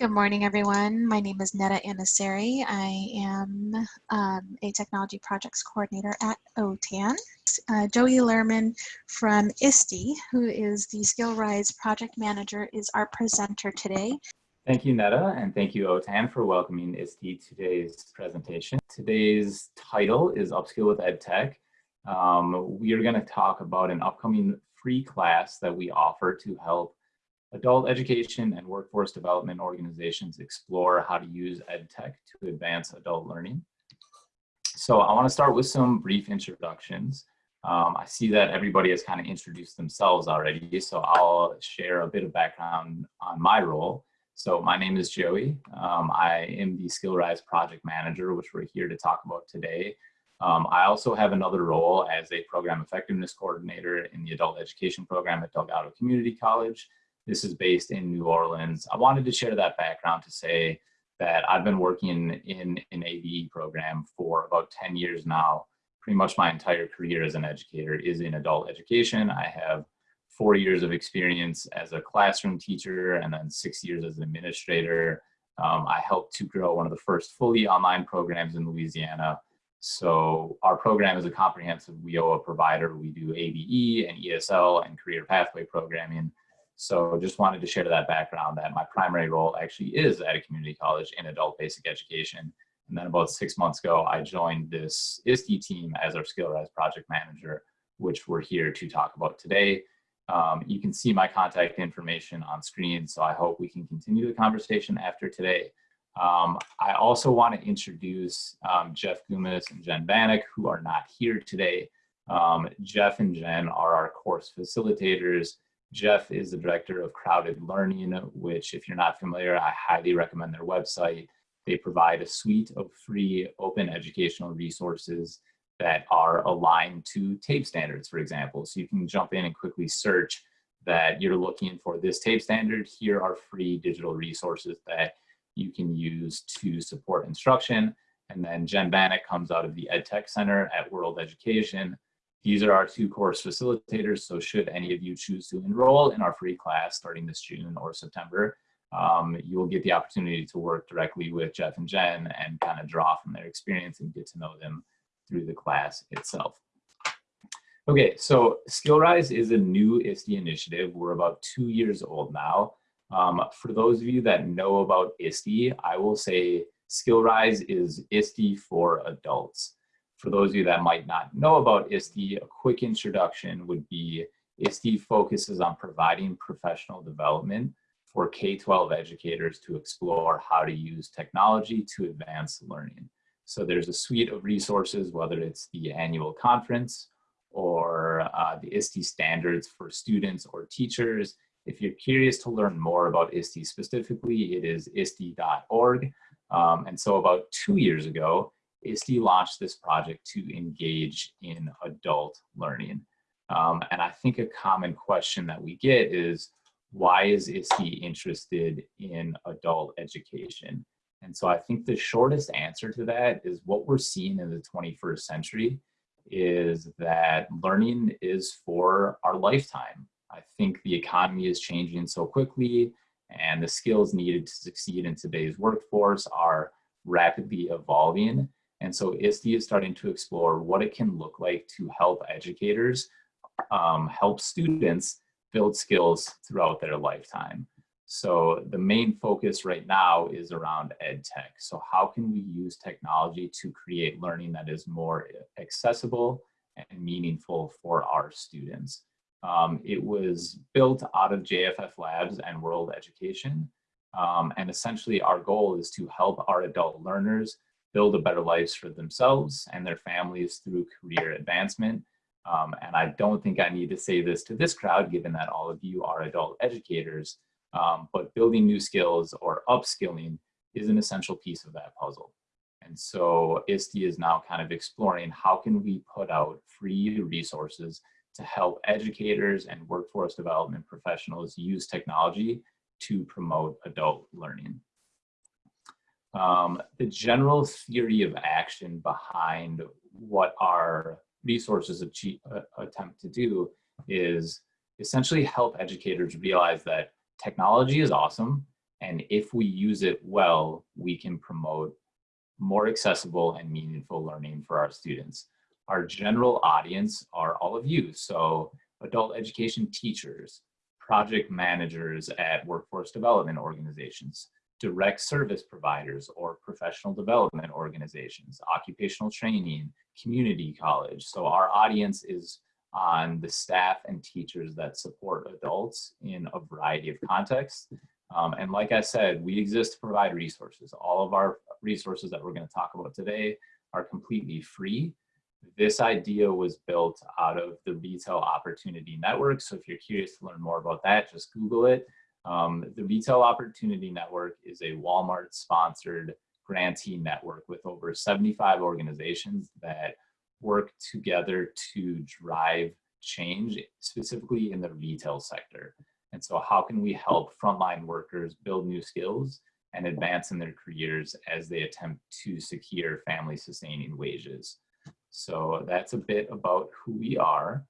Good morning, everyone. My name is Netta Anasari. I am um, a technology projects coordinator at OTAN. Uh, Joey Lerman from ISTE, who is the SkillRise project manager, is our presenter today. Thank you, Netta, and thank you, OTAN, for welcoming ISTE to today's presentation. Today's title is Upskill with EdTech. Um, we are going to talk about an upcoming free class that we offer to help adult education and workforce development organizations explore how to use EdTech to advance adult learning. So I want to start with some brief introductions. Um, I see that everybody has kind of introduced themselves already, so I'll share a bit of background on my role. So my name is Joey. Um, I am the SkillRise project manager, which we're here to talk about today. Um, I also have another role as a program effectiveness coordinator in the adult education program at Delgado Community College. This is based in New Orleans. I wanted to share that background to say that I've been working in an ABE program for about 10 years now. Pretty much my entire career as an educator is in adult education. I have four years of experience as a classroom teacher and then six years as an administrator. Um, I helped to grow one of the first fully online programs in Louisiana. So our program is a comprehensive WIOA provider. We do ABE and ESL and career pathway programming. So just wanted to share that background that my primary role actually is at a community college in adult basic education. And then about six months ago, I joined this ISTE team as our SkillRise project manager, which we're here to talk about today. Um, you can see my contact information on screen, so I hope we can continue the conversation after today. Um, I also want to introduce um, Jeff Goumas and Jen Vanek, who are not here today. Um, Jeff and Jen are our course facilitators Jeff is the director of Crowded Learning, which if you're not familiar, I highly recommend their website. They provide a suite of free open educational resources that are aligned to tape standards, for example. So you can jump in and quickly search that you're looking for this tape standard. Here are free digital resources that you can use to support instruction. And then Jen Vanek comes out of the EdTech Center at World Education. These are our two course facilitators, so should any of you choose to enroll in our free class starting this June or September, um, you will get the opportunity to work directly with Jeff and Jen and kind of draw from their experience and get to know them through the class itself. Okay, so SkillRise is a new ISTE initiative. We're about two years old now. Um, for those of you that know about ISTE, I will say SkillRise is ISTE for adults for those of you that might not know about ISTE, a quick introduction would be ISTE focuses on providing professional development for K-12 educators to explore how to use technology to advance learning. So there's a suite of resources, whether it's the annual conference or uh, the ISTE standards for students or teachers. If you're curious to learn more about ISTE specifically, it is iste.org. Um, and so about two years ago, ISTE launched this project to engage in adult learning. Um, and I think a common question that we get is, why is ISTE interested in adult education? And so I think the shortest answer to that is what we're seeing in the 21st century is that learning is for our lifetime. I think the economy is changing so quickly and the skills needed to succeed in today's workforce are rapidly evolving. And so ISTE is starting to explore what it can look like to help educators, um, help students build skills throughout their lifetime. So the main focus right now is around ed tech. So how can we use technology to create learning that is more accessible and meaningful for our students? Um, it was built out of JFF Labs and World Education. Um, and essentially our goal is to help our adult learners build a better lives for themselves and their families through career advancement. Um, and I don't think I need to say this to this crowd, given that all of you are adult educators, um, but building new skills or upskilling is an essential piece of that puzzle. And so ISTE is now kind of exploring how can we put out free resources to help educators and workforce development professionals use technology to promote adult learning. Um, the general theory of action behind what our resources achieve, uh, attempt to do is essentially help educators realize that technology is awesome And if we use it well, we can promote more accessible and meaningful learning for our students. Our general audience are all of you. So adult education teachers, project managers at workforce development organizations, direct service providers or professional development organizations, occupational training, community college. So our audience is on the staff and teachers that support adults in a variety of contexts. Um, and like I said, we exist to provide resources. All of our resources that we're gonna talk about today are completely free. This idea was built out of the Retail Opportunity Network. So if you're curious to learn more about that, just Google it. Um, the Retail Opportunity Network is a Walmart sponsored grantee network with over 75 organizations that work together to drive change, specifically in the retail sector. And so how can we help frontline workers build new skills and advance in their careers as they attempt to secure family sustaining wages? So that's a bit about who we are.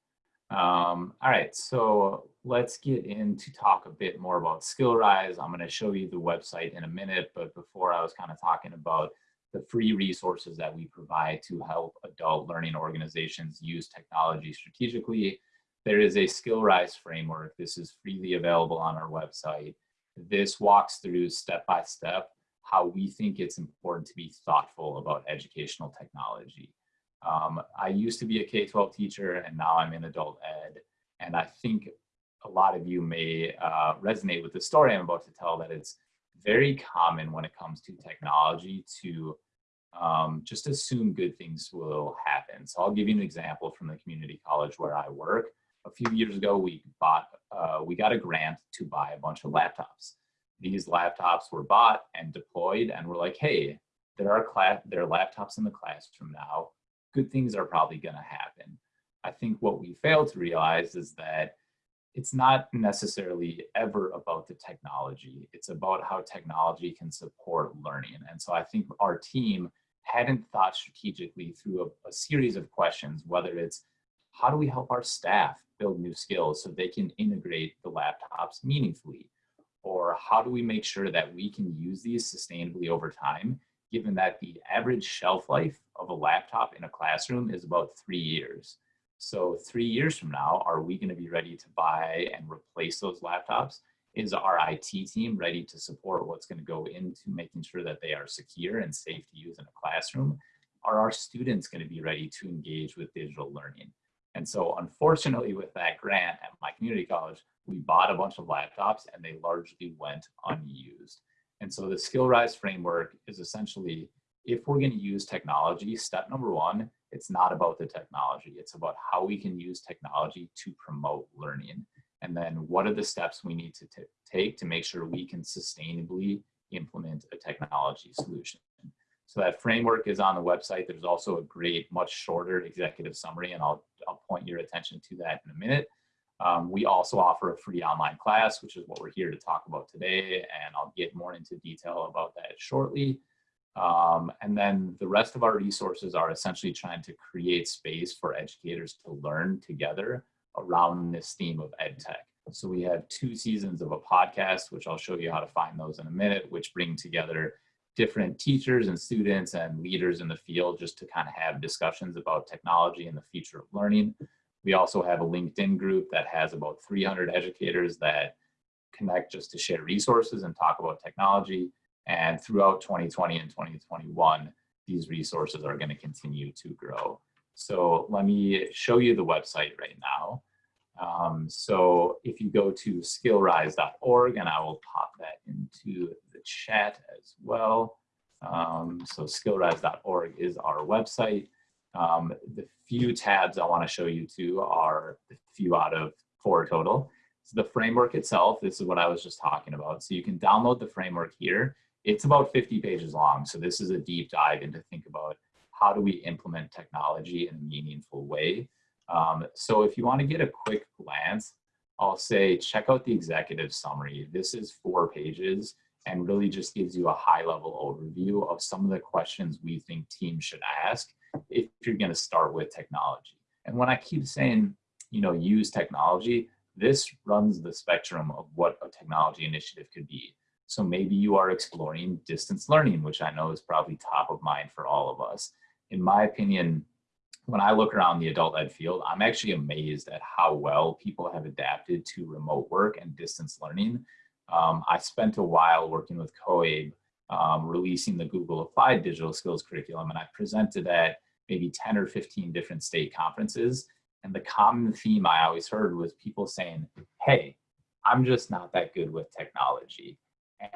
Um, all right, so let's get in to talk a bit more about SkillRise. I'm going to show you the website in a minute, but before I was kind of talking about the free resources that we provide to help adult learning organizations use technology strategically. There is a SkillRise framework. This is freely available on our website. This walks through step by step how we think it's important to be thoughtful about educational technology. Um, I used to be a K-12 teacher and now I'm in adult ed. And I think a lot of you may uh, resonate with the story I'm about to tell that it's very common when it comes to technology to um, just assume good things will happen. So I'll give you an example from the community college where I work. A few years ago, we bought, uh, we got a grant to buy a bunch of laptops. These laptops were bought and deployed and we're like, hey, there are, class, there are laptops in the classroom now. Good things are probably gonna happen. I think what we fail to realize is that it's not necessarily ever about the technology. It's about how technology can support learning. And so I think our team hadn't thought strategically through a, a, series of questions, whether it's how do we help our staff build new skills so they can integrate the laptops meaningfully? Or how do we make sure that we can use these sustainably over time, given that the average shelf life of a laptop in a classroom is about three years. So three years from now, are we gonna be ready to buy and replace those laptops? Is our IT team ready to support what's gonna go into making sure that they are secure and safe to use in a classroom? Are our students gonna be ready to engage with digital learning? And so unfortunately with that grant at my community college, we bought a bunch of laptops and they largely went unused. And so the SkillRise framework is essentially, if we're gonna use technology, step number one it's not about the technology. It's about how we can use technology to promote learning. And then what are the steps we need to take to make sure we can sustainably implement a technology solution. So that framework is on the website. There's also a great, much shorter executive summary, and I'll, I'll point your attention to that in a minute. Um, we also offer a free online class, which is what we're here to talk about today, and I'll get more into detail about that shortly. Um, and then the rest of our resources are essentially trying to create space for educators to learn together around this theme of ed tech. So we have two seasons of a podcast, which I'll show you how to find those in a minute, which bring together different teachers and students and leaders in the field just to kind of have discussions about technology and the future of learning. We also have a LinkedIn group that has about 300 educators that connect just to share resources and talk about technology. And throughout 2020 and 2021, these resources are going to continue to grow. So let me show you the website right now. Um, so if you go to skillrise.org, and I will pop that into the chat as well. Um, so skillrise.org is our website. Um, the few tabs I want to show you to are the few out of four total. So the framework itself, this is what I was just talking about. So you can download the framework here. It's about 50 pages long. So this is a deep dive into think about how do we implement technology in a meaningful way. Um, so if you want to get a quick glance, I'll say check out the executive summary. This is four pages and really just gives you a high level overview of some of the questions we think teams should ask if you're going to start with technology. And when I keep saying, you know, use technology, this runs the spectrum of what a technology initiative could be. So maybe you are exploring distance learning, which I know is probably top of mind for all of us. In my opinion, when I look around the adult ed field, I'm actually amazed at how well people have adapted to remote work and distance learning. Um, I spent a while working with COABE, um, releasing the Google Applied Digital Skills Curriculum, and I presented at maybe 10 or 15 different state conferences. And the common theme I always heard was people saying, hey, I'm just not that good with technology.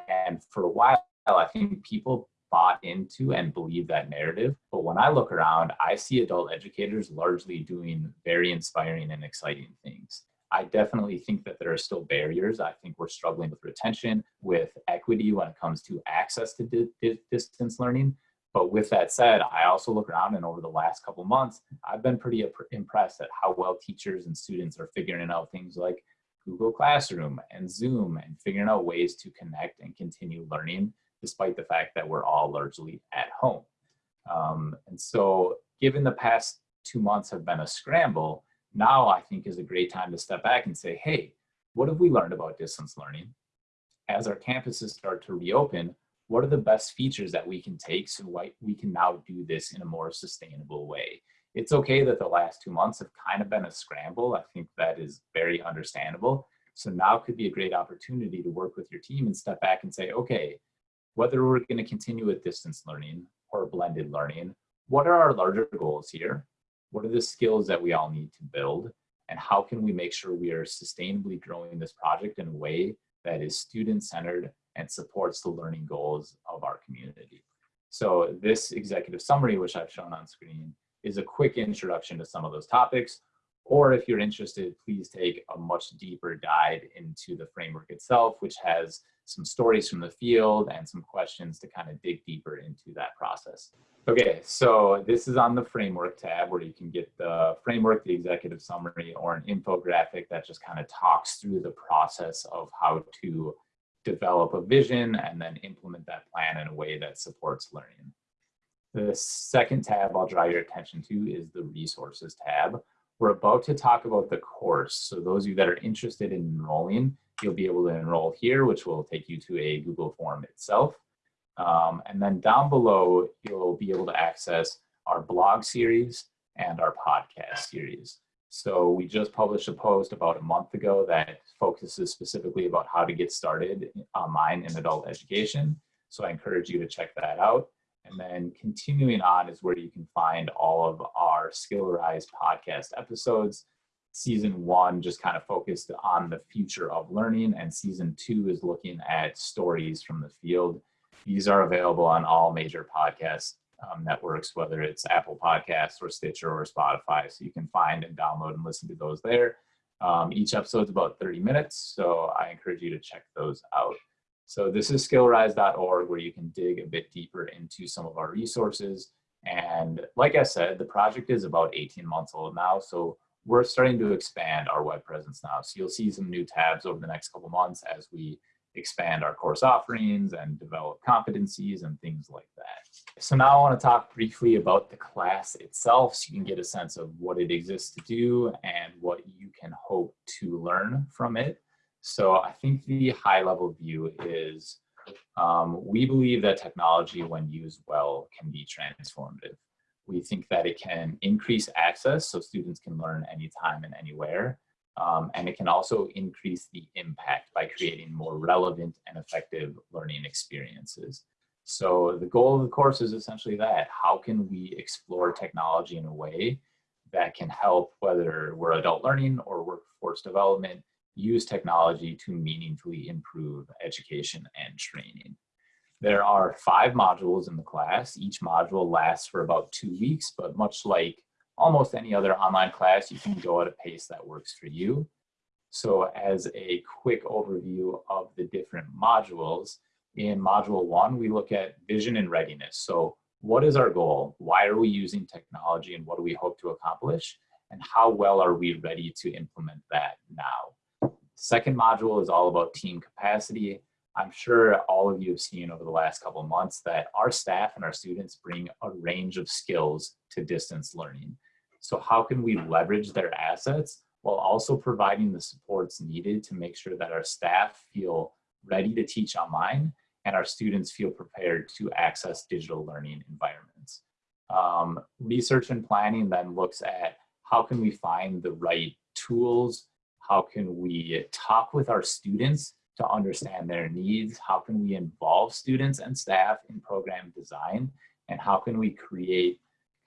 And for a while, I think people bought into and believed that narrative. But when I look around, I see adult educators largely doing very inspiring and exciting things. I definitely think that there are still barriers. I think we're struggling with retention, with equity when it comes to access to di di distance learning. But with that said, I also look around and over the last couple months, I've been pretty impressed at how well teachers and students are figuring out things like Google Classroom and Zoom and figuring out ways to connect and continue learning despite the fact that we're all largely at home. Um, and so given the past two months have been a scramble, now I think is a great time to step back and say, hey, what have we learned about distance learning? As our campuses start to reopen, what are the best features that we can take so we can now do this in a more sustainable way? It's okay that the last two months have kind of been a scramble. I think that is very understandable. So now could be a great opportunity to work with your team and step back and say, okay, whether we're going to continue with distance learning or blended learning, what are our larger goals here? What are the skills that we all need to build? And how can we make sure we are sustainably growing this project in a way that is student-centered and supports the learning goals of our community? So this executive summary, which I've shown on screen, is a quick introduction to some of those topics. Or if you're interested, please take a much deeper dive into the framework itself, which has some stories from the field and some questions to kind of dig deeper into that process. Okay, so this is on the framework tab where you can get the framework, the executive summary, or an infographic that just kind of talks through the process of how to develop a vision and then implement that plan in a way that supports learning. The second tab I'll draw your attention to is the resources tab. We're about to talk about the course. So those of you that are interested in enrolling, you'll be able to enroll here, which will take you to a Google form itself. Um, and then down below, you'll be able to access our blog series and our podcast series. So we just published a post about a month ago that focuses specifically about how to get started online in adult education. So I encourage you to check that out. And then continuing on is where you can find all of our Skillrise podcast episodes. Season one just kind of focused on the future of learning, and season two is looking at stories from the field. These are available on all major podcast um, networks, whether it's Apple Podcasts or Stitcher or Spotify. So you can find and download and listen to those there. Um, each episode is about 30 minutes, so I encourage you to check those out. So this is skillrise.org where you can dig a bit deeper into some of our resources. And like I said, the project is about 18 months old now. So we're starting to expand our web presence now. So you'll see some new tabs over the next couple months as we expand our course offerings and develop competencies and things like that. So now I want to talk briefly about the class itself so you can get a sense of what it exists to do and what you can hope to learn from it. So I think the high level view is um, we believe that technology when used well can be transformative. We think that it can increase access so students can learn anytime and anywhere. Um, and it can also increase the impact by creating more relevant and effective learning experiences. So the goal of the course is essentially that. How can we explore technology in a way that can help whether we're adult learning or workforce development use technology to meaningfully improve education and training. There are five modules in the class. Each module lasts for about two weeks, but much like almost any other online class, you can go at a pace that works for you. So as a quick overview of the different modules, in module one, we look at vision and readiness. So what is our goal? Why are we using technology and what do we hope to accomplish? And how well are we ready to implement that now? Second module is all about team capacity. I'm sure all of you have seen over the last couple of months that our staff and our students bring a range of skills to distance learning. So how can we leverage their assets while also providing the supports needed to make sure that our staff feel ready to teach online, and our students feel prepared to access digital learning environments. Um, research and planning then looks at how can we find the right tools, how can we talk with our students to understand their needs, how can we involve students and staff in program design, and how can we create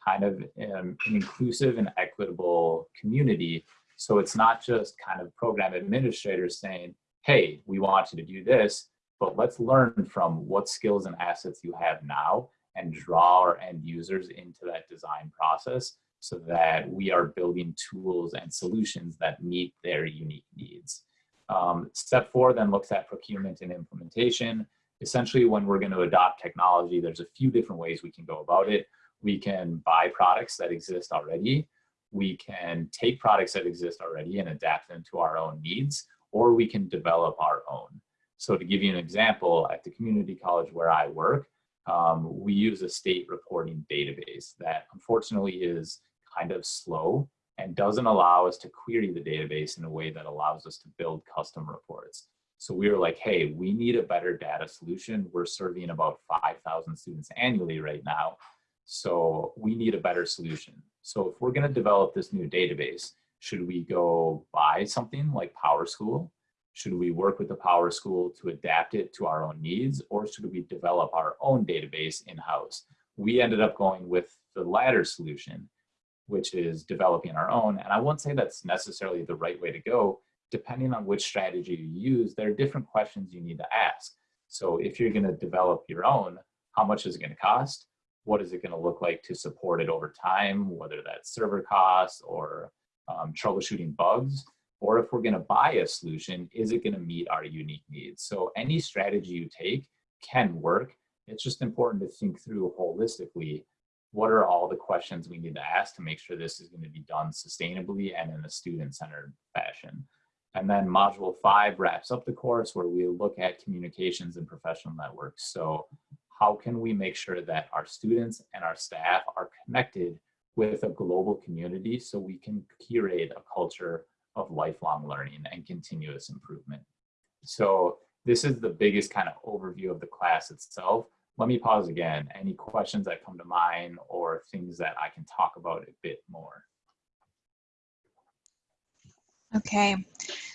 kind of um, an inclusive and equitable community? So it's not just kind of program administrators saying, hey, we want you to do this, but let's learn from what skills and assets you have now and draw our end users into that design process so that we are building tools and solutions that meet their unique needs. Um, step four then looks at procurement and implementation. Essentially, when we're going to adopt technology, there's a few different ways we can go about it. We can buy products that exist already. We can take products that exist already and adapt them to our own needs, or we can develop our own. So to give you an example, at the community college where I work, um, we use a state reporting database that unfortunately is kind of slow and doesn't allow us to query the database in a way that allows us to build custom reports. So we were like, hey, we need a better data solution. We're serving about 5,000 students annually right now. So we need a better solution. So if we're gonna develop this new database, should we go buy something like PowerSchool? Should we work with the PowerSchool to adapt it to our own needs or should we develop our own database in-house? We ended up going with the latter solution which is developing our own. And I won't say that's necessarily the right way to go. Depending on which strategy you use, there are different questions you need to ask. So if you're gonna develop your own, how much is it gonna cost? What is it gonna look like to support it over time, whether that's server costs or um, troubleshooting bugs? Or if we're gonna buy a solution, is it gonna meet our unique needs? So any strategy you take can work. It's just important to think through holistically what are all the questions we need to ask to make sure this is going to be done sustainably and in a student-centered fashion. And then module five wraps up the course where we look at communications and professional networks. So how can we make sure that our students and our staff are connected with a global community so we can curate a culture of lifelong learning and continuous improvement. So this is the biggest kind of overview of the class itself let me pause again. Any questions that come to mind or things that I can talk about a bit more? Okay,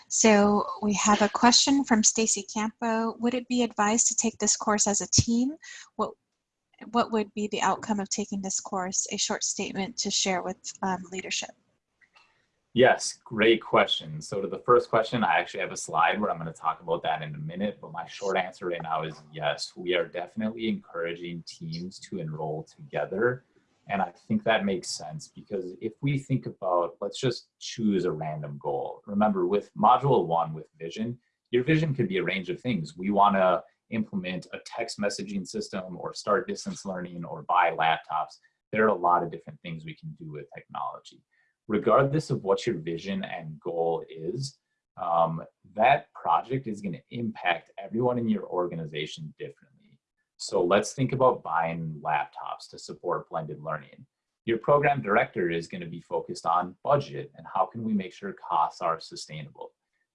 so we have a question from Stacy Campo. Would it be advised to take this course as a team? What, what would be the outcome of taking this course? A short statement to share with um, leadership. Yes, great question. So to the first question, I actually have a slide where I'm going to talk about that in a minute, but my short answer right now is yes, we are definitely encouraging teams to enroll together. And I think that makes sense because if we think about, let's just choose a random goal. Remember with module one with vision, your vision could be a range of things. We want to implement a text messaging system or start distance learning or buy laptops. There are a lot of different things we can do with technology regardless of what your vision and goal is, um, that project is going to impact everyone in your organization differently. So let's think about buying laptops to support blended learning. Your program director is going to be focused on budget and how can we make sure costs are sustainable.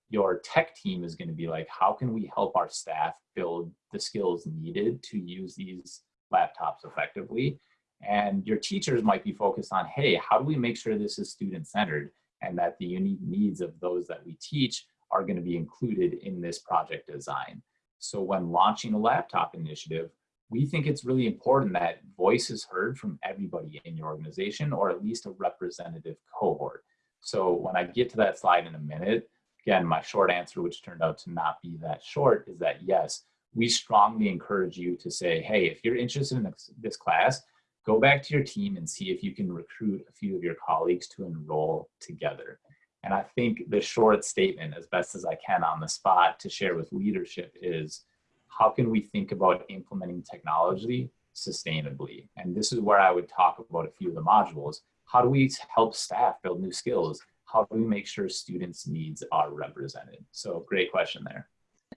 Your tech team is going to be like, how can we help our staff build the skills needed to use these laptops effectively? And your teachers might be focused on, hey, how do we make sure this is student-centered and that the unique needs of those that we teach are gonna be included in this project design. So when launching a laptop initiative, we think it's really important that voice is heard from everybody in your organization or at least a representative cohort. So when I get to that slide in a minute, again, my short answer, which turned out to not be that short, is that yes, we strongly encourage you to say, hey, if you're interested in this, this class, go back to your team and see if you can recruit a few of your colleagues to enroll together. And I think the short statement, as best as I can on the spot to share with leadership is, how can we think about implementing technology sustainably? And this is where I would talk about a few of the modules. How do we help staff build new skills? How do we make sure students' needs are represented? So great question there.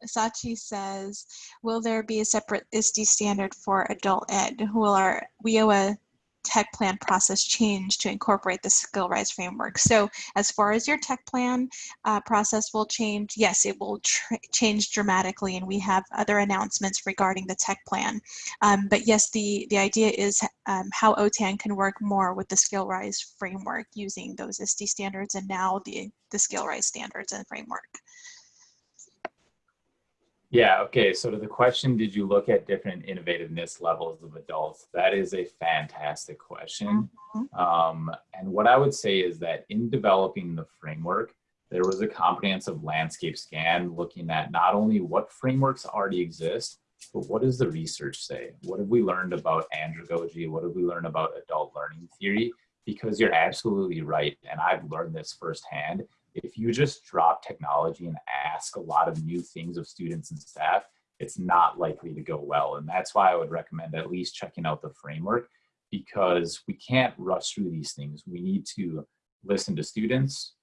Sachi says, will there be a separate ISTE standard for adult ed? Will our WIOA tech plan process change to incorporate the SkillRise framework. So as far as your tech plan uh, process will change, yes, it will change dramatically and we have other announcements regarding the tech plan. Um, but yes, the, the idea is um, how OTAN can work more with the SkillRise framework using those ISTE standards and now the, the SkillRise standards and framework. Yeah, okay. So to the question, did you look at different innovativeness levels of adults? That is a fantastic question. Mm-hmm. Um, and what I would say is that in developing the framework, there was a comprehensive landscape scan looking at not only what frameworks already exist, but what does the research say? What have we learned about andragogy? What have we learned about adult learning theory? Because you're absolutely right, and I've learned this firsthand if you just drop technology and ask a lot of new things of students and staff, it's not likely to go well. And that's why I would recommend at least checking out the framework because we can't rush through these things. We need to listen to students,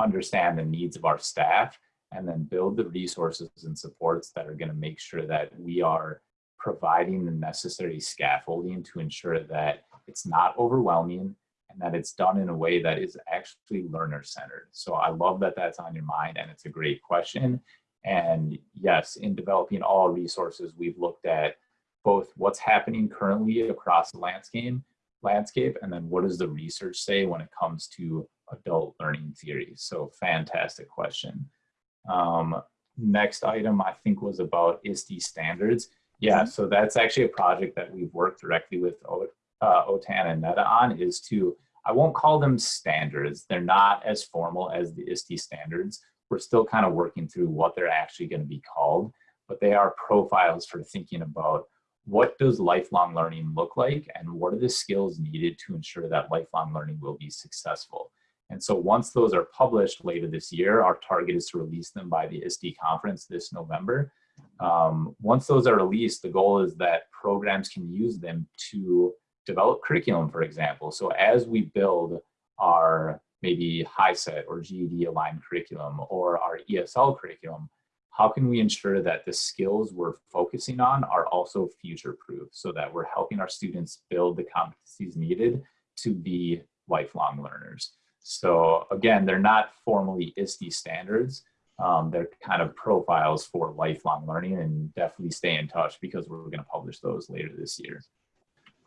understand the needs of our staff, and then build the resources and supports that are gonna make sure that we are providing the necessary scaffolding to ensure that it's not overwhelming, and that it's done in a way that is actually learner centered. So I love that that's on your mind and it's a great question. And yes, in developing all resources, we've looked at both what's happening currently across the landscape, landscape, and then what does the research say when it comes to adult learning theory? So fantastic question. Um, next item I think was about ISTE standards. Yeah, mm-hmm. so that's actually a project that we've worked directly with uh, OTAN and NETA on is to, I won't call them standards. They're not as formal as the ISTE standards. We're still kind of working through what they're actually going to be called, but they are profiles for thinking about what does lifelong learning look like and what are the skills needed to ensure that lifelong learning will be successful. And so once those are published later this year, our target is to release them by the ISTE conference this November. Um, once those are released, the goal is that programs can use them to develop curriculum, for example. So as we build our maybe HiSET or GED aligned curriculum or our ESL curriculum, how can we ensure that the skills we're focusing on are also future proof so that we're helping our students build the competencies needed to be lifelong learners. So again, they're not formally ISTE standards. Um, they're kind of profiles for lifelong learning and definitely stay in touch because we're gonna publish those later this year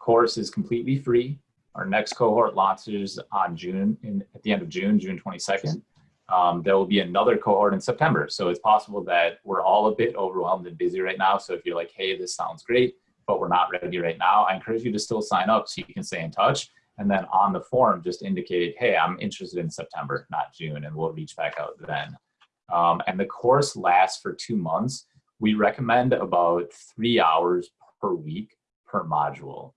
course is completely free. Our next cohort launches on June, in, at the end of June, June 22nd. Um, there will be another cohort in September. So it's possible that we're all a bit overwhelmed and busy right now. So if you're like, hey, this sounds great, but we're not ready right now, I encourage you to still sign up so you can stay in touch. And then on the form, just indicate, hey, I'm interested in September, not June, and we'll reach back out then. Um, and the course lasts for two months. We recommend about three hours per week per module.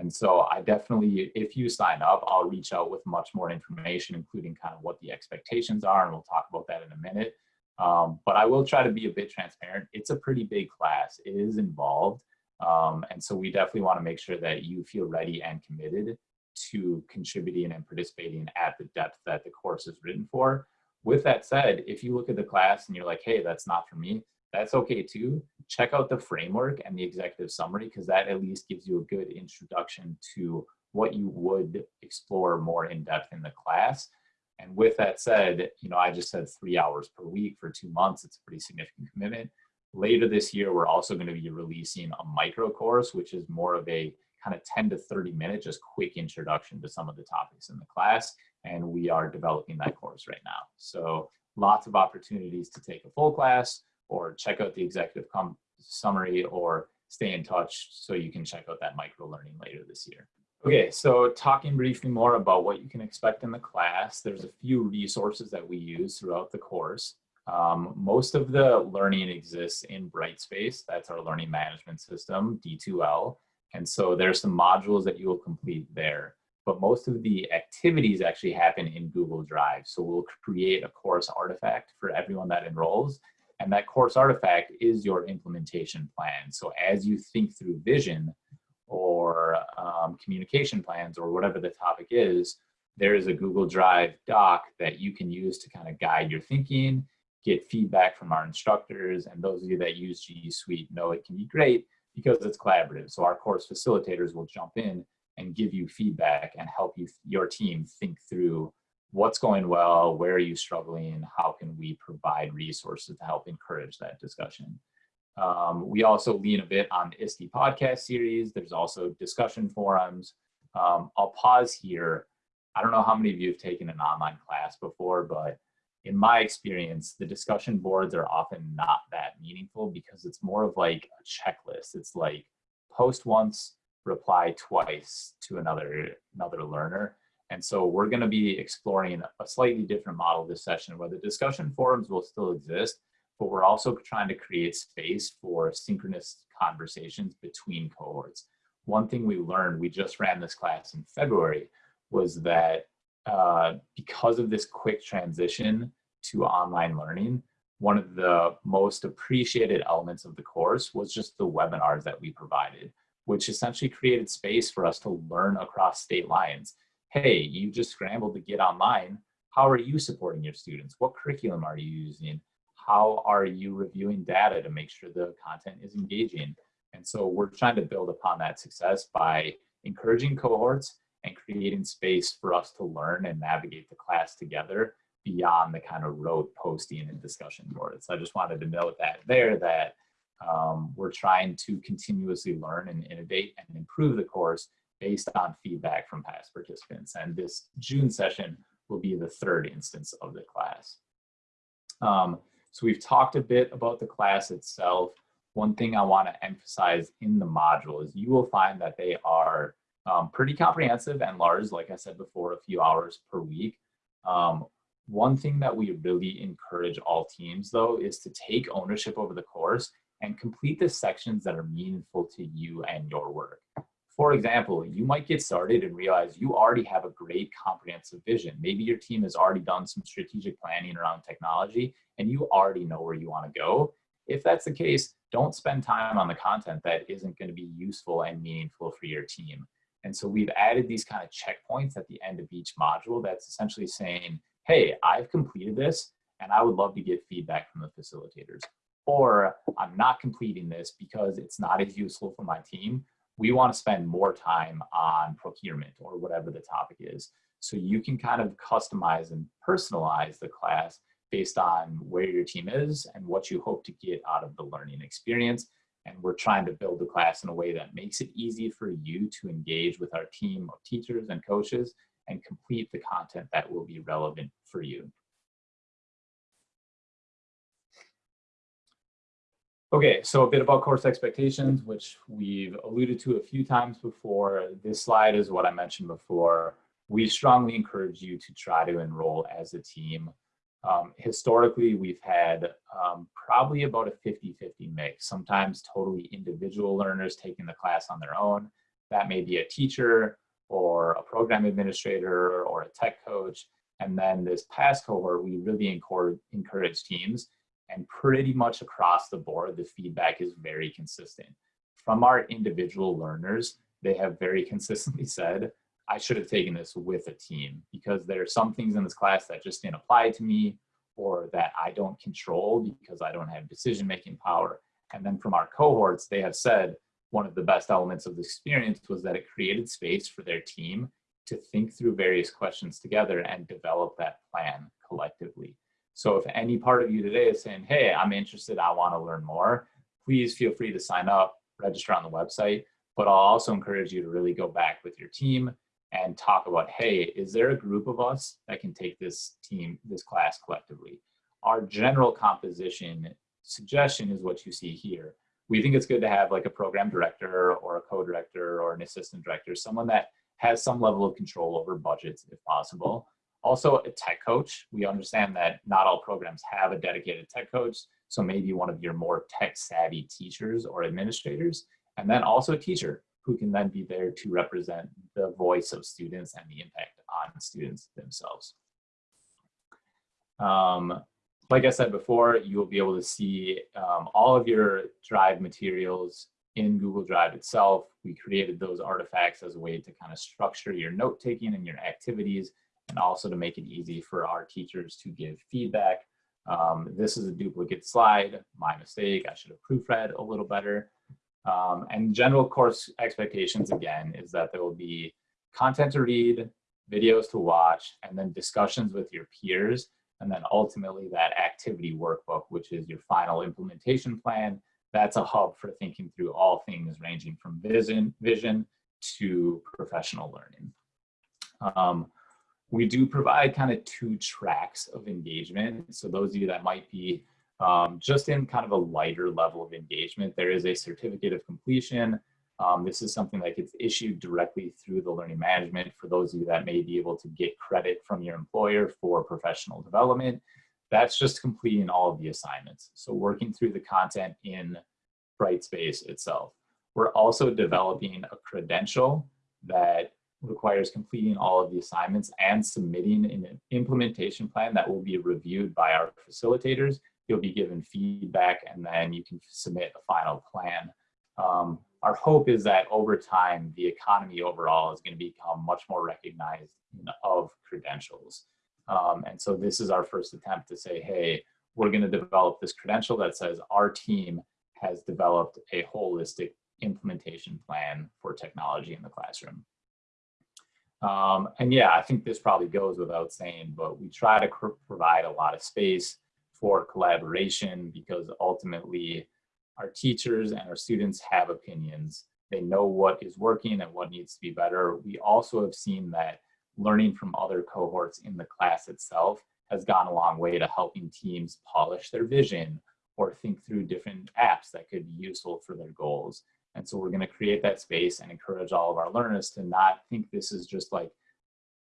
And so I definitely, if you sign up, I'll reach out with much more information, including kind of what the expectations are, and we'll talk about that in a minute. Um, but I will try to be a bit transparent. It's a pretty big class. It is involved. Um, and so we definitely want to make sure that you feel ready and committed to contributing and participating at the depth that the course is written for. With that said, if you look at the class and you're like, hey, that's not for me, that's okay too. Check out the framework and the executive summary because that at least gives you a good introduction to what you would explore more in depth in the class. And with that said, you know, I just said three hours per week for two months. It's a pretty significant commitment. Later this year, we're also going to be releasing a micro course, which is more of a kind of 10 to 30 minute, just quick introduction to some of the topics in the class. And we are developing that course right now. So lots of opportunities to take a full class, or check out the executive summary or stay in touch so you can check out that micro learning later this year. Okay, so talking briefly more about what you can expect in the class, there's a few resources that we use throughout the course. Um, most of the learning exists in Brightspace, that's our learning management system, D2L. And so there's some modules that you will complete there. But most of the activities actually happen in Google Drive. So we'll create a course artifact for everyone that enrolls and that course artifact is your implementation plan. So as you think through vision or um, communication plans or whatever the topic is, there is a Google Drive doc that you can use to kind of guide your thinking, get feedback from our instructors, and those of you that use G Suite know it can be great because it's collaborative. So our course facilitators will jump in and give you feedback and help you your team think through what's going well, where are you struggling, how can we provide resources to help encourage that discussion. Um, we also lean a bit on the ISTE podcast series. There's also discussion forums. Um, I'll pause here. I don't know how many of you have taken an online class before, but in my experience, the discussion boards are often not that meaningful because it's more of like a checklist. It's like post once, reply twice to another, another learner. And so we're gonna be exploring a slightly different model this session where the discussion forums will still exist, but we're also trying to create space for synchronous conversations between cohorts. One thing we learned, we just ran this class in February, was that uh, because of this quick transition to online learning, one of the most appreciated elements of the course was just the webinars that we provided, which essentially created space for us to learn across state lines. Hey, you just scrambled to get online. How are you supporting your students? What curriculum are you using? How are you reviewing data to make sure the content is engaging? And so we're trying to build upon that success by encouraging cohorts and creating space for us to learn and navigate the class together beyond the kind of rote posting and discussion boards. So I just wanted to note that there that um, we're trying to continuously learn and innovate and improve the course based on feedback from past participants. And this June session will be the third instance of the class. Um, so we've talked a bit about the class itself. One thing I want to emphasize in the module is you will find that they are um, pretty comprehensive and large, like I said before, a few hours per week. Um, one thing that we really encourage all teams though is to take ownership over the course and complete the sections that are meaningful to you and your work. For example, you might get started and realize you already have a great comprehensive vision. Maybe your team has already done some strategic planning around technology and you already know where you want to go. If that's the case, don't spend time on the content that isn't going to be useful and meaningful for your team. And so we've added these kind of checkpoints at the end of each module that's essentially saying, hey, I've completed this and I would love to get feedback from the facilitators. Or I'm not completing this because it's not as useful for my team. We want to spend more time on procurement or whatever the topic is. So you can kind of customize and personalize the class based on where your team is and what you hope to get out of the learning experience and we're trying to build the class in a way that makes it easy for you to engage with our team of teachers and coaches and complete the content that will be relevant for you. Okay, so a bit about course expectations, which we've alluded to a few times before. This slide is what I mentioned before. We strongly encourage you to try to enroll as a team. Um, historically, we've had um, probably about a 50-50 mix, sometimes totally individual learners taking the class on their own. That may be a teacher or a program administrator or a tech coach. And then this past cohort, we really encourage teams and pretty much across the board, the feedback is very consistent. From our individual learners, they have very consistently said, I should have taken this with a team because there are some things in this class that just didn't apply to me or that I don't control because I don't have decision-making power. And then from our cohorts, they have said one of the best elements of the experience was that it created space for their team to think through various questions together and develop that plan collectively. So if any part of you today is saying, hey, I'm interested, I wanna learn more, please feel free to sign up, register on the website, but I'll also encourage you to really go back with your team and talk about, hey, is there a group of us that can take this team, this class collectively? Our general composition suggestion is what you see here. We think it's good to have like a program director or a co-director or an assistant director, someone that has some level of control over budgets if possible. Also a tech coach. We understand that not all programs have a dedicated tech coach. So maybe one of your more tech savvy teachers or administrators, and then also a teacher who can then be there to represent the voice of students and the impact on students themselves. Um, like I said before, you will be able to see um, all of your Drive materials in Google Drive itself. We created those artifacts as a way to kind of structure your note taking and your activities and also to make it easy for our teachers to give feedback. Um, this is a duplicate slide, my mistake, I should have proofread a little better. Um, and general course expectations, again, is that there will be content to read, videos to watch, and then discussions with your peers, and then ultimately that activity workbook, which is your final implementation plan. That's a hub for thinking through all things ranging from vision, vision to professional learning. Um, we do provide kind of two tracks of engagement. So those of you that might be um, just in kind of a lighter level of engagement, there is a certificate of completion. Um, this is something that gets issued directly through the learning management for those of you that may be able to get credit from your employer for professional development. That's just completing all of the assignments. So working through the content in Brightspace itself. We're also developing a credential that requires completing all of the assignments and submitting an implementation plan that will be reviewed by our facilitators you'll be given feedback and then you can submit a final plan. Um, our hope is that over time, the economy overall is going to become much more recognized of credentials. Um, and so this is our first attempt to say, hey, we're going to develop this credential that says our team has developed a holistic implementation plan for technology in the classroom. Um, and yeah, I think this probably goes without saying, but we try to provide a lot of space for collaboration because ultimately our teachers and our students have opinions. They know what is working and what needs to be better. We also have seen that learning from other cohorts in the class itself has gone a long way to helping teams polish their vision or think through different apps that could be useful for their goals. And so we're gonna create that space and encourage all of our learners to not think this is just like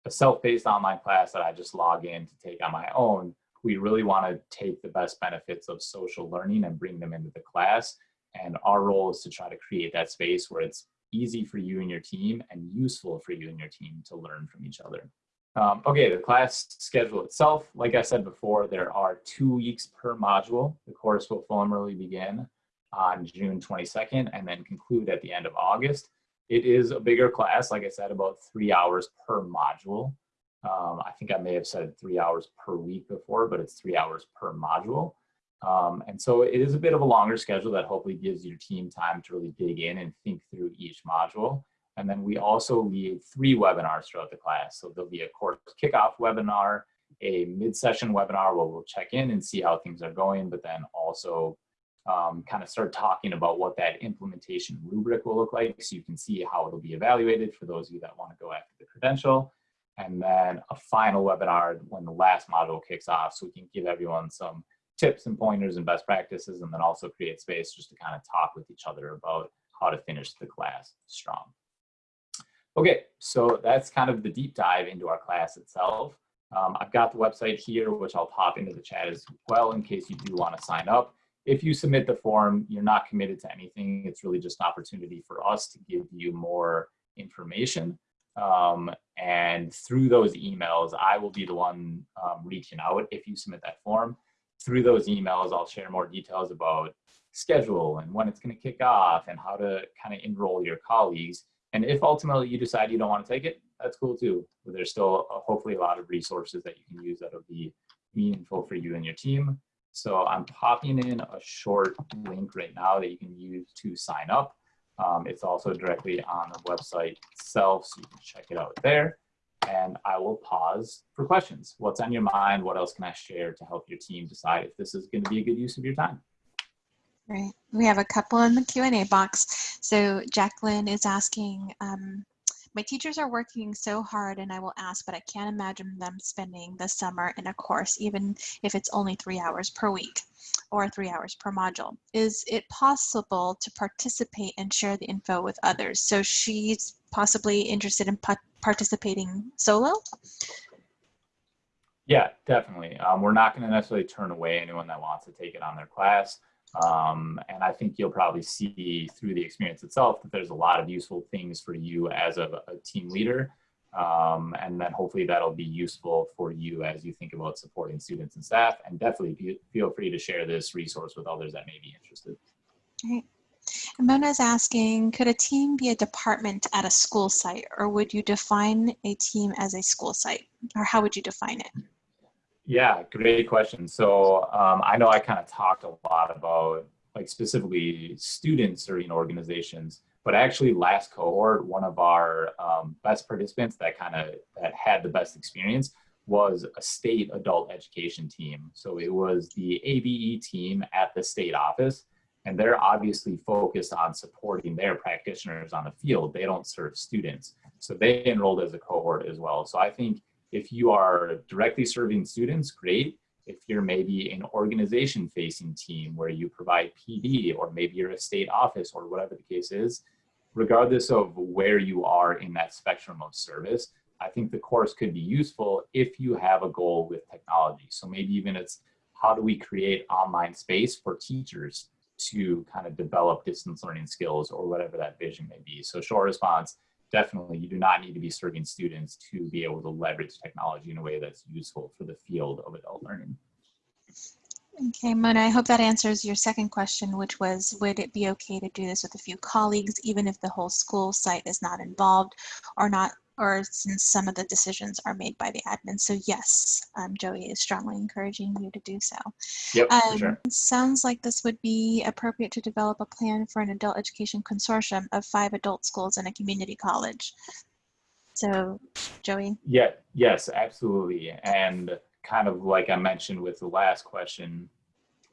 a self-paced online class that I just log in to take on my own, we really want to take the best benefits of social learning and bring them into the class. And our role is to try to create that space where it's easy for you and your team and useful for you and your team to learn from each other. Um, okay, the class schedule itself, like I said before, there are two weeks per module. The course will formally begin on June 22nd and then conclude at the end of August. It is a bigger class, like I said, about three hours per module. Um, I think I may have said three hours per week before, but it's three hours per module. Um, and so it is a bit of a longer schedule that hopefully gives your team time to really dig in and think through each module. And then we also lead three webinars throughout the class. So there'll be a course kickoff webinar, a mid-session webinar where we'll check in and see how things are going, but then also um, kind of start talking about what that implementation rubric will look like so you can see how it'll be evaluated for those of you that want to go after the credential and then a final webinar when the last module kicks off so we can give everyone some tips and pointers and best practices and then also create space just to kind of talk with each other about how to finish the class strong. Okay, so that's kind of the deep dive into our class itself. Um, I've got the website here, which I'll pop into the chat as well in case you do want to sign up. If you submit the form, you're not committed to anything. It's really just an opportunity for us to give you more information. Um, and through those emails, I will be the one um, reaching out if you submit that form. Through those emails, I'll share more details about schedule and when it's going to kick off and how to kind of enroll your colleagues. And if ultimately you decide you don't want to take it, that's cool too. There's still a, hopefully a lot of resources that you can use that'll be meaningful for you and your team. So I'm popping in a short link right now that you can use to sign up. Um, it's also directly on the website itself, so you can check it out there. And I will pause for questions. What's on your mind? What else can I share to help your team decide if this is going to be a good use of your time? Right. We have a couple in the Q&A box. So Jacqueline is asking, um, my teachers are working so hard and I will ask, but I can't imagine them spending the summer in a course, even if it's only three hours per week or three hours per module. Is it possible to participate and share the info with others? So she's possibly interested in participating solo? Yeah, definitely. Um, we're not going to necessarily turn away anyone that wants to take it on their class. Um, and I think you'll probably see through the experience itself that there's a lot of useful things for you as a, a team leader. Um, and then hopefully that'll be useful for you as you think about supporting students and staff. And definitely feel free to share this resource with others that may be interested. Great. And Mona is asking, could a team be a department at a school site or would you define a team as a school site or how would you define it? Yeah, great question. So um, I know I kind of talked a lot about like specifically student serving organizations, but actually last cohort, one of our um, best participants that kind of that had the best experience was a state adult education team. So it was the ABE team at the state office, and they're obviously focused on supporting their practitioners on the field. They don't serve students. So they enrolled as a cohort as well. So I think if you are directly serving students, great. If you're maybe an organization facing team where you provide PD or maybe you're a state office or whatever the case is, regardless of where you are in that spectrum of service, I think the course could be useful if you have a goal with technology. So maybe even it's how do we create online space for teachers to kind of develop distance learning skills or whatever that vision may be. So short response, definitely you do not need to be serving students to be able to leverage technology in a way that's useful for the field of adult learning. Okay, Mona, I hope that answers your second question, which was, would it be okay to do this with a few colleagues, even if the whole school site is not involved or not, or since some of the decisions are made by the admin? So yes, um, Joey is strongly encouraging you to do so. Yep, Um, for sure. Sounds like this would be appropriate to develop a plan for an adult education consortium of five adult schools and a community college. So, Joey, Yeah, yes, absolutely. And kind of like I mentioned with the last question,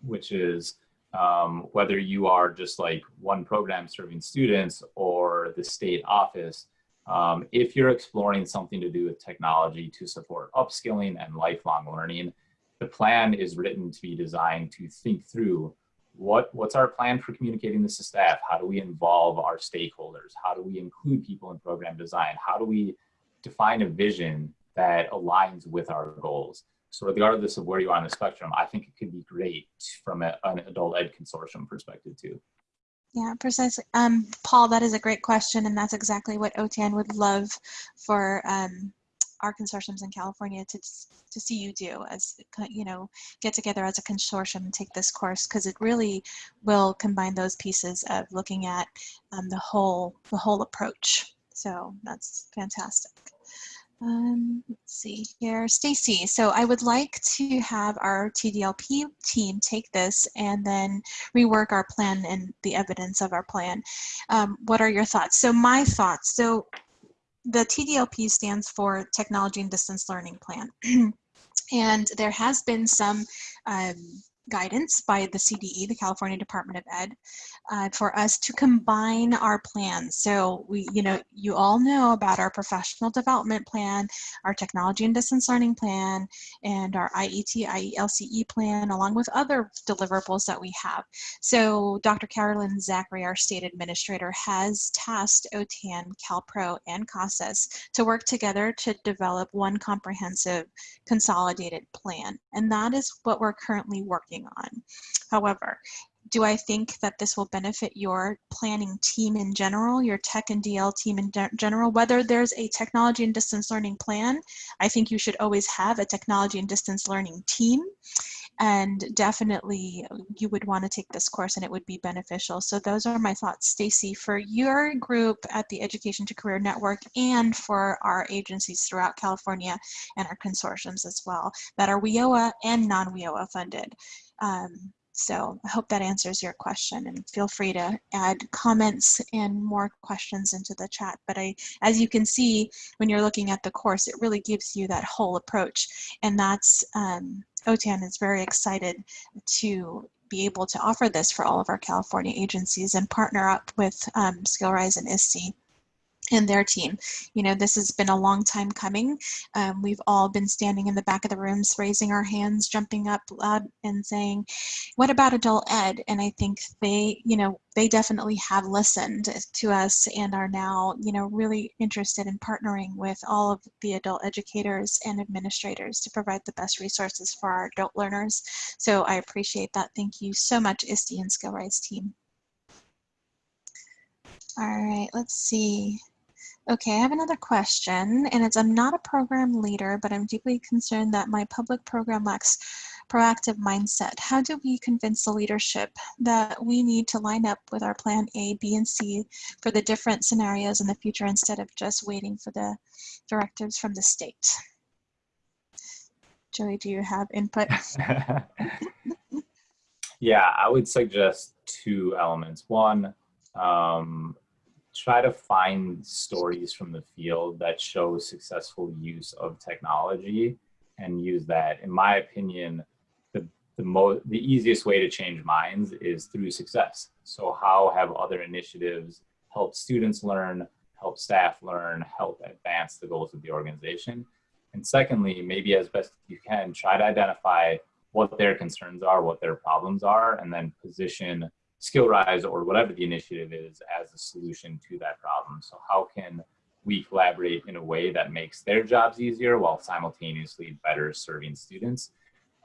which is um, whether you are just like one program serving students or the state office, um, if you're exploring something to do with technology to support upskilling and lifelong learning, the plan is written to be designed to think through what, what's our plan for communicating this to staff? How do we involve our stakeholders? How do we include people in program design? How do we define a vision that aligns with our goals? So regardless of where you are on the spectrum, I think it could be great from a, an adult ed consortium perspective too. Yeah, precisely. Um, Paul, that is a great question, and that's exactly what OTAN would love for um, our consortiums in California to to see you do as you know get together as a consortium and take this course because it really will combine those pieces of looking at um, the whole the whole approach. So that's fantastic. Um, let's see here, Stacy. So I would like to have our TDLP team take this and then rework our plan and the evidence of our plan. Um, what are your thoughts? So my thoughts. So the TDLP stands for Technology and Distance Learning Plan. and there has been some um, guidance by the CDE, the California Department of Ed, uh, for us to combine our plans. So we, you know, you all know about our professional development plan, our technology and distance learning plan, and our IET, IELCE plan, along with other deliverables that we have. So Dr. Carolyn Zachry, our state administrator, has tasked OTAN, CalPro, and CASAS to work together to develop one comprehensive consolidated plan. And that is what we're currently working on. However, do I think that this will benefit your planning team in general, your tech and DL team in general? Whether there's a technology and distance learning plan, I think you should always have a technology and distance learning team. And definitely you would want to take this course and it would be beneficial. So those are my thoughts, Stacy, for your group at the Education to Career Network and for our agencies throughout California and our consortiums as well that are WIOA and non-WIOA funded. Um, so I hope that answers your question and feel free to add comments and more questions into the chat. But I, as you can see, when you're looking at the course, it really gives you that whole approach. And that's, um, OTAN is very excited to be able to offer this for all of our California agencies and partner up with um, SkillRise and ISTE and their team. You know, this has been a long time coming. Um, we've all been standing in the back of the rooms, raising our hands, jumping up loud and saying, what about adult ed? And I think they, you know, they definitely have listened to us and are now, you know, really interested in partnering with all of the adult educators and administrators to provide the best resources for our adult learners. So I appreciate that. Thank you so much, ISTE and SkillRise team. All right, let's see. Okay, I have another question, and it's I'm not a program leader, but I'm deeply concerned that my public program lacks proactive mindset. How do we convince the leadership that we need to line up with our plan A, B, and C for the different scenarios in the future instead of just waiting for the directives from the state? Joey, do you have input? Yeah, I would suggest two elements. One, um, try to find stories from the field that show successful use of technology and use that. In my opinion, the the mo the easiest way to change minds is through success. So how have other initiatives helped students learn, help staff learn, help advance the goals of the organization? And secondly, maybe as best you can, try to identify what their concerns are, what their problems are, and then position SkillRise or whatever the initiative is as a solution to that problem. So how can we collaborate in a way that makes their jobs easier while simultaneously better serving students?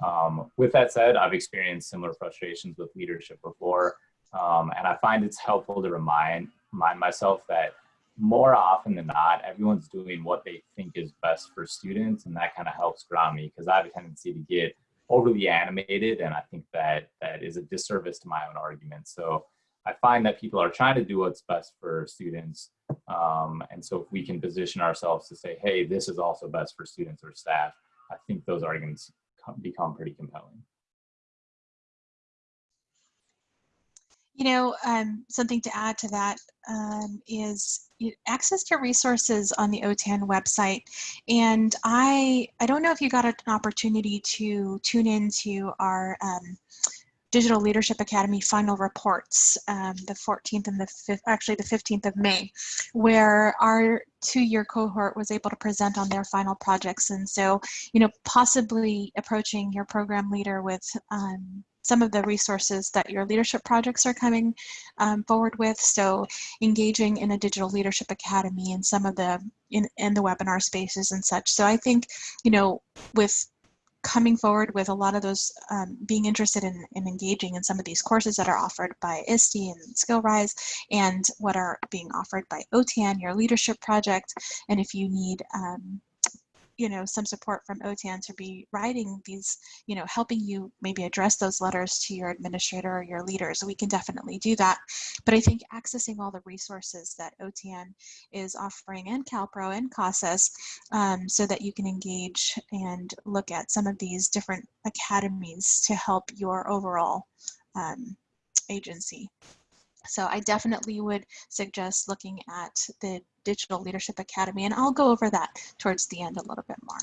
Um, with that said, I've experienced similar frustrations with leadership before, um, and I find it's helpful to remind, remind myself that more often than not, everyone's doing what they think is best for students, and that kind of helps ground me because I have a tendency to get overly animated and i think that that is a disservice to my own argument. So i find that people are trying to do what's best for students um, and so if we can position ourselves to say hey this is also best for students or staff i think those arguments become pretty compelling You know, um, something to add to that um, is access to resources on the OTAN website. And I, I don't know if you got an opportunity to tune into our um, Digital Leadership Academy final reports, um, the 14th and the 5th, actually the 15th of May, where our two-year cohort was able to present on their final projects. And so, you know, possibly approaching your program leader with um, some of the resources that your leadership projects are coming um, forward with. So engaging in a digital leadership academy and some of the in, in the webinar spaces and such. So I think, you know, with coming forward with a lot of those, um, being interested in, in engaging in some of these courses that are offered by ISTE and SkillRise and what are being offered by OTAN, your leadership project. And if you need um, you know some support from OTAN to be writing these, you know, helping you maybe address those letters to your administrator or your leaders. We can definitely do that. But I think accessing all the resources that OTAN is offering and CalPro and CASAS um, so that you can engage and look at some of these different academies to help your overall um, agency. So I definitely would suggest looking at the Digital Leadership Academy, and I'll go over that towards the end a little bit more.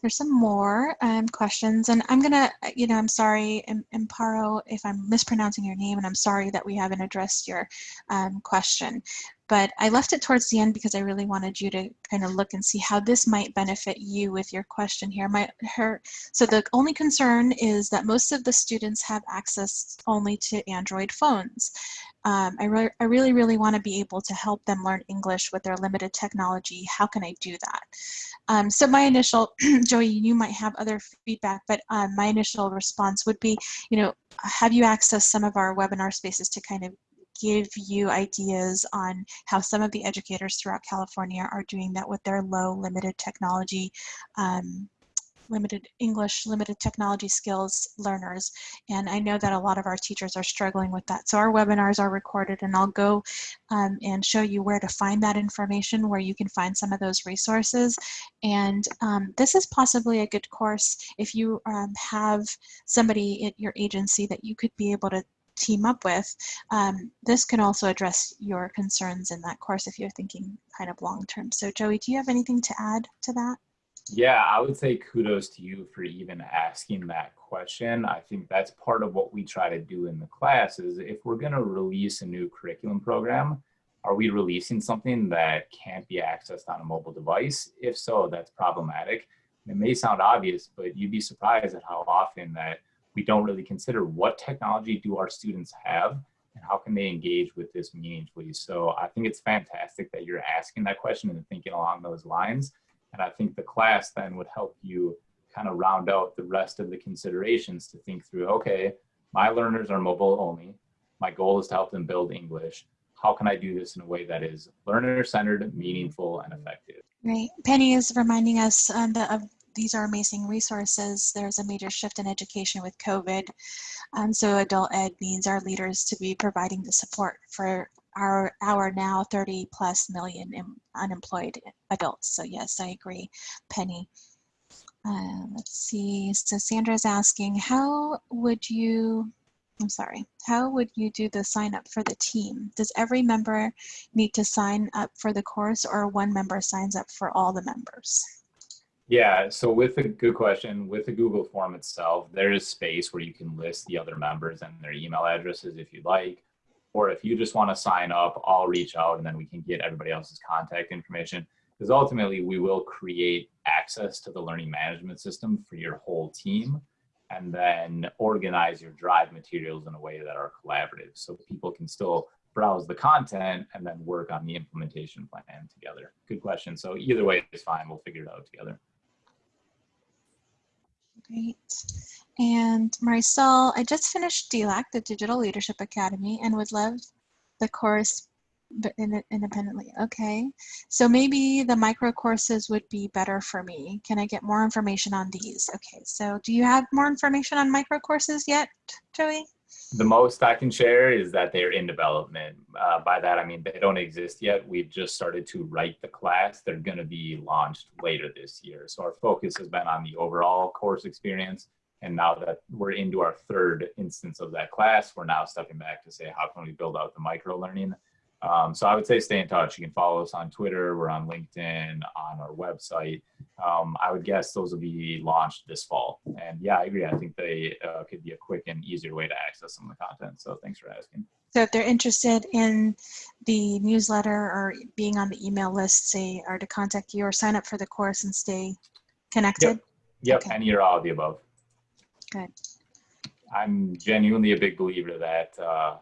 There's some more um, questions, and I'm gonna, you know, I'm sorry, Imparo, if I'm mispronouncing your name, and I'm sorry that we haven't addressed your um, question but I left it towards the end because I really wanted you to kind of look and see how this might benefit you with your question here. My, her, so the only concern is that most of the students have access only to Android phones. Um, I, re I really, really want to be able to help them learn English with their limited technology. How can I do that? Um, so my initial, Joey, you might have other feedback, but um, my initial response would be, you know, have you accessed some of our webinar spaces to kind of give you ideas on how some of the educators throughout California are doing that with their low limited technology um, limited English, limited technology skills learners. And I know that a lot of our teachers are struggling with that. So our webinars are recorded and I'll go um, and show you where to find that information, where you can find some of those resources. And um, this is possibly a good course if you um, have somebody at your agency that you could be able to team up with, um, this can also address your concerns in that course if you're thinking kind of long term. So Joey, do you have anything to add to that? Yeah, I would say kudos to you for even asking that question. I think that's part of what we try to do in the class is if we're going to release a new curriculum program, are we releasing something that can't be accessed on a mobile device? If so, that's problematic. It may sound obvious, but you'd be surprised at how often that we don't really consider what technology do our students have and how can they engage with this meaningfully. So I think it's fantastic that you're asking that question and thinking along those lines. And I think the class then would help you kind of round out the rest of the considerations to think through, okay, my learners are mobile only. My goal is to help them build English. How can I do this in a way that is learner-centered, meaningful, and effective? Right. Penny is reminding us um, of these are amazing resources. There's a major shift in education with COVID. Um, so adult ed needs our leaders to be providing the support for our, our now 30 plus million unemployed adults. So yes, I agree, Penny. Uh, let's see. So Sandra's asking, how would you, I'm sorry, how would you do the sign up for the team? Does every member need to sign up for the course or one member signs up for all the members? Yeah, so with the good question, with the Google form itself, there is space where you can list the other members and their email addresses if you'd like. Or if you just want to sign up, I'll reach out and then we can get everybody else's contact information. Because ultimately, we will create access to the learning management system for your whole team and then organize your drive materials in a way that are collaborative so people can still browse the content and then work on the implementation plan together. Good question. So either way is fine. We'll figure it out together. Great. And Marisol, I just finished DLAC, the Digital Leadership Academy, and would love the course but in, independently. Okay. So maybe the micro courses would be better for me. Can I get more information on these? Okay. So do you have more information on micro courses yet, Joey? The most I can share is that they're in development. Uh, by that, I mean they don't exist yet. We've just started to write the class. They're going to be launched later this year. So our focus has been on the overall course experience. And now that we're into our third instance of that class, we're now stepping back to say, how can we build out the micro learning? Um, so I would say stay in touch. You can follow us on Twitter. We're on LinkedIn, on our website. Um, I would guess those will be launched this fall. And yeah, I agree. I think they uh, could be a quick and easier way to access some of the content. So thanks for asking. So if they're interested in the newsletter or being on the email list, say, or to contact you or sign up for the course and stay connected? Yep, Okay. any or all of the above. Good. I'm genuinely a big believer that uh,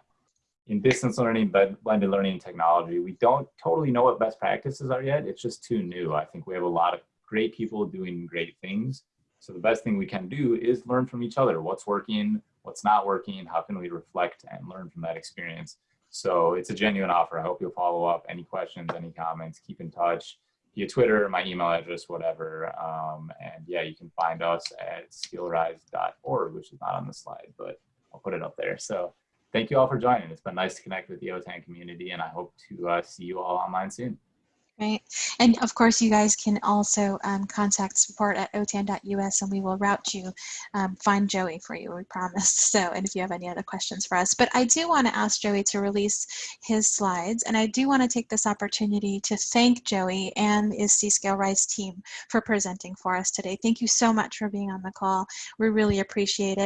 in distance learning, but blended learning technology, we don't totally know what best practices are yet. It's just too new. I think we have a lot of great people doing great things. So the best thing we can do is learn from each other. What's working, what's not working, how can we reflect and learn from that experience? So it's a genuine offer. I hope you'll follow up. Any questions, any comments, keep in touch via Twitter, my email address, whatever. Um, and yeah, you can find us at skillrise.org, which is not on the slide, but I'll put it up there. So thank you all for joining. It's been nice to connect with the OTAN community, and I hope to uh, see you all online soon. Right. And of course, you guys can also um, contact support at otan.us and we will route you, um, find Joey for you, we promise. So, and if you have any other questions for us. But I do want to ask Joey to release his slides. And I do want to take this opportunity to thank Joey and the ISTE SkillRise team for presenting for us today. Thank you so much for being on the call. We really appreciate it.